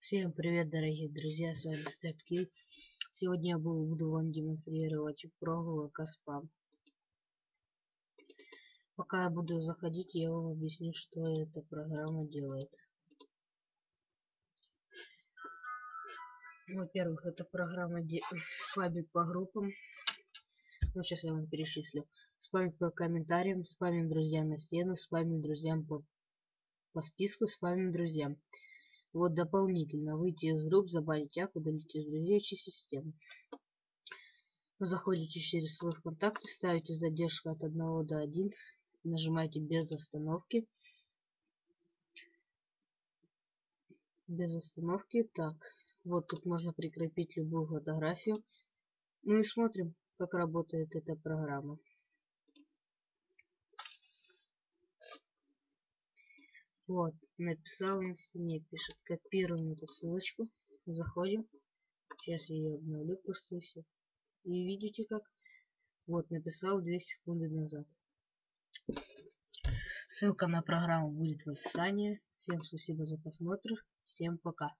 Всем привет, дорогие друзья, с вами StepKill. Сегодня я буду вам демонстрировать прогулок спам. Пока я буду заходить, я вам объясню, что эта программа делает. Во-первых, эта программа спамит по группам. Ну, сейчас я вам перечислю. Спамит по комментариям, спамим друзьям на стену, спамим друзьям по, по списку, спамим друзьям. Вот дополнительно выйти из групп, забанить як, удалить из друзей системы. Заходите через свой ВКонтакте, ставите задержку от 1 до 1, нажимаете без остановки. Без остановки. Так, вот тут можно прикрепить любую фотографию. Ну и смотрим, как работает эта программа. Вот, написал на стене, пишет, копируем эту ссылочку, заходим. Сейчас я ее обновлю просто и все. И видите как? Вот, написал 2 секунды назад. Ссылка на программу будет в описании. Всем спасибо за просмотр. Всем пока.